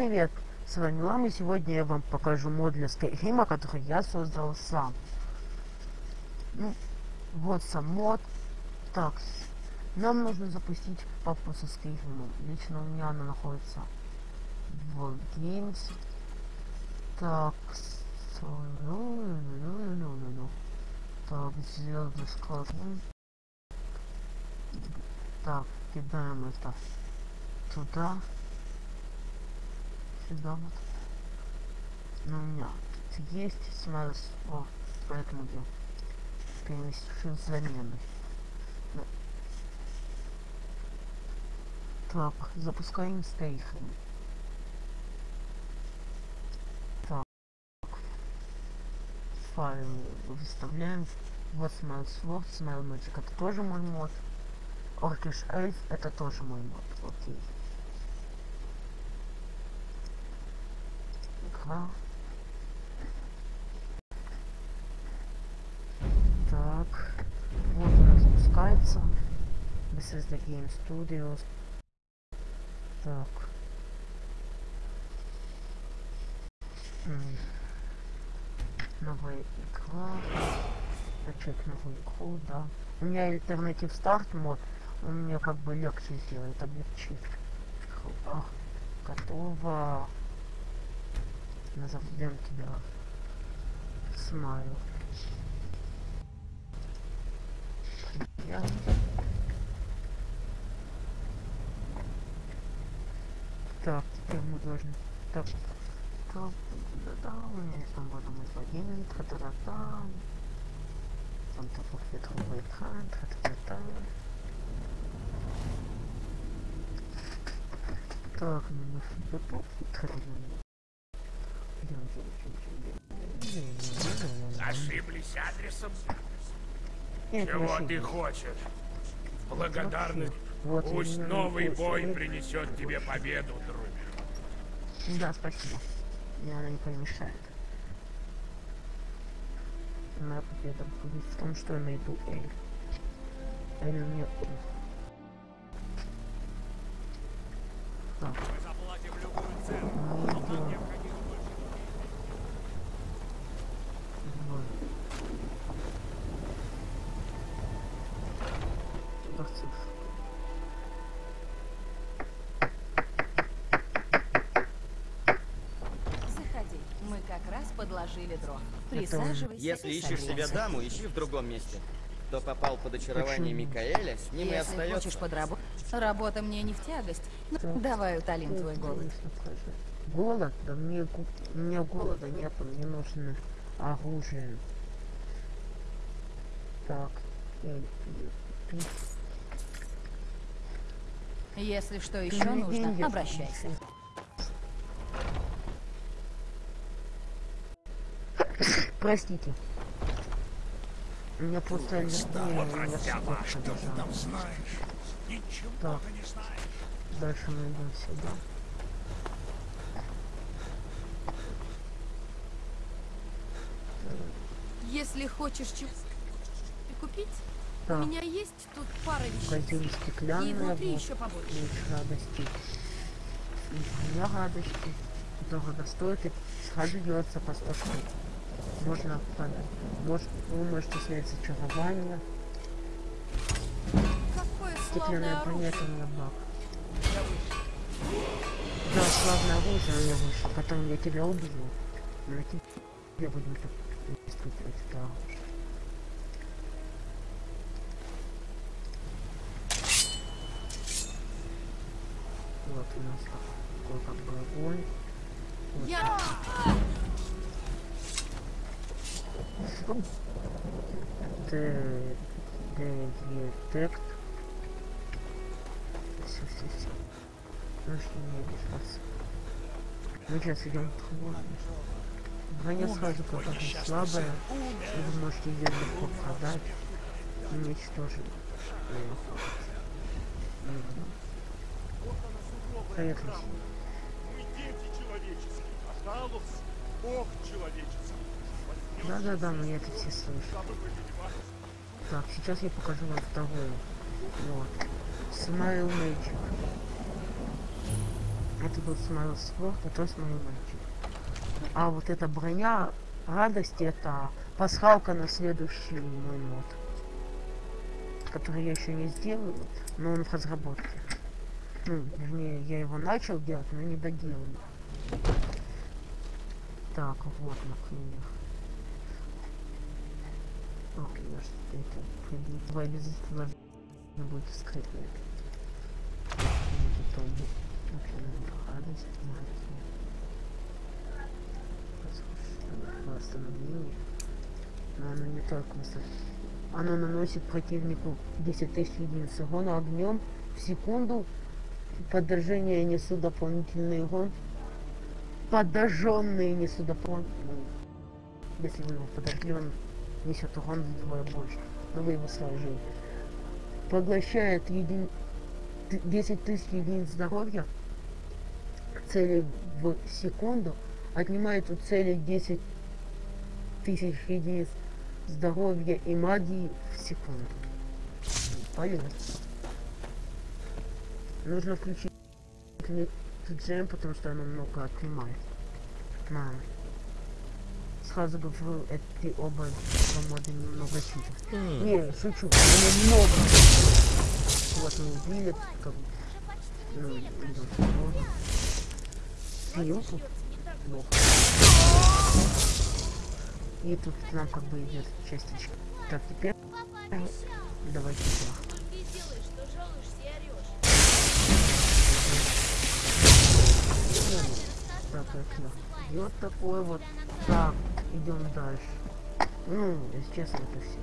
привет! С вами Лама, и сегодня я вам покажу мод для Skyrim, который я создал сам. Ну, вот сам мод. Так, нам нужно запустить папу со Skyrim. Лично у меня она находится в Games. Так, так, складываем. Так, кидаем это туда вот. Но у меня есть смарс, о, поэтому я перемещу замены. Ну. Так, запускаем стейхем. Так. Файл выставляем. Вот Smile Sword, Smile Magic, это тоже мой мод. Orkish Elf, это тоже мой мод, окей. Ага. Так. Вот она запускается. This is the Game Studios. Так. Новая игра. Начать новую игру, да. У меня альтернатив старт мод. Он мне как бы легче сделает, облегчит. Опа. Назовем тебя Смайл. Я... Так, теперь мы должны... Так, да, да, у меня там вот мой логин, та-та-та-та. Там такой ветровый экран, та-та-та-та. Так, ну, мы готовы, Ошиблись адресом? Нет, Чего ты хочешь? Благодарность. Вот Пусть новый бой принесет тебе победу, друг. Да, спасибо. Мне она не помешает. Моя победа будет в том, что я найду Эль. Эль мне... Так. Раз подложили дров. Присаживайся Если и ищешь себе даму, ищи в другом месте. Кто попал под очарование? Микаэля, с ним и Если остается. хочешь подработать, работа мне не в тягость. Ну, давай утолим твой Ой, голод. Голод? Да мне, ку- мне голода нету, мне нужно оружие. Так. Если что еще нужно, обращайся. Простите. У меня просто что ты там знаешь? Ничего Так. ты не знаешь. Дальше мы идем сюда. Если хочешь чего купить, Так, у меня есть тут пара вещей. магазин И внутри вот, еще побольше. радости. Для радости. Дорого стоит и сразу делается по 100 штук. Можно, понять. может, вы можете снять зачарование. Стеклянная это у меня баг. Да, славное оружие меня вышло, потом я тебя убью. Но тебе будем испытывать это оружие. Вот у нас такой как бы огонь. Вот. Я... Д- Детект. Все, все, все. Что мне сейчас. Мы сейчас идем хвосту. Броня сразу какая-то слабая. И вы можете ее легко продать. Уничтожить. Поехали. Мы дети человеческие, а Бог человеческий. Да-да-да, мы это все слышим. Так, сейчас я покажу вам вторую. Вот. Smile Magic. Это был Смайл Спорт, а то Смайл мальчик. А вот эта броня радости, это пасхалка на следующий мой мод. Который я еще не сделал, но он в разработке. Ну, вернее, я его начал делать, но не доделал. Так, вот, например. Я что это обязательно должны будет скрытые. Потом вообще надо радость, маленькая. Но оно не только. Оно наносит противнику 10 тысяч единиц урона огнем в секунду. Подожжение несут дополнительный урон. Подожженные несут дополнительный Если вы его подожгли, несет урон вдвое больше. Но вы его сложили. Поглощает един... т- 10 тысяч единиц здоровья цели в секунду. Отнимает у цели 10 тысяч единиц здоровья и магии в секунду. Полет. Нужно включить джем, потому что оно много отнимает. Мам. Сразу говорю, эти оба моды немного читят. Не, шучу, они много. Вот мы убили, как ну, идем. Плохо. И тут нам как бы идет частичка. Так, теперь давайте так. Так, окно. И вот такой вот. Так, идем дальше. Ну, если честно, это все.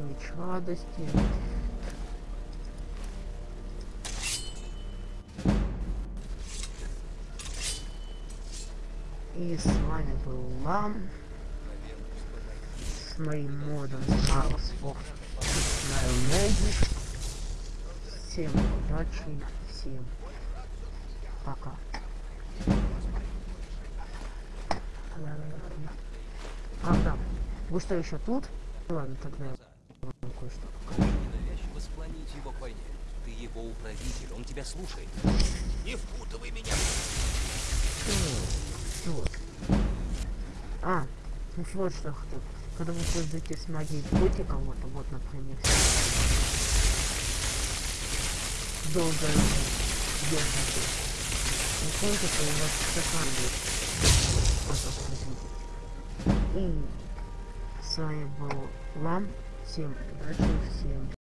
Меч радости. И с вами был Лам. С моим модом Sport. Smile Magic. Всем удачи, всем пока. А, да. Вы что, еще тут? Ладно, тогда я вам кое-что покажу. Ненавязчиво склонить его к войне. Ты его управитель, он тебя слушает. Не впутывай меня. Вот. А, ну вот что хотел. Когда вы пользуетесь магией против кого-то, вот, например, долго держите. Не кончится, у вас стакан будет. Вот так вот. И с вами был Лам. Всем удачи, всем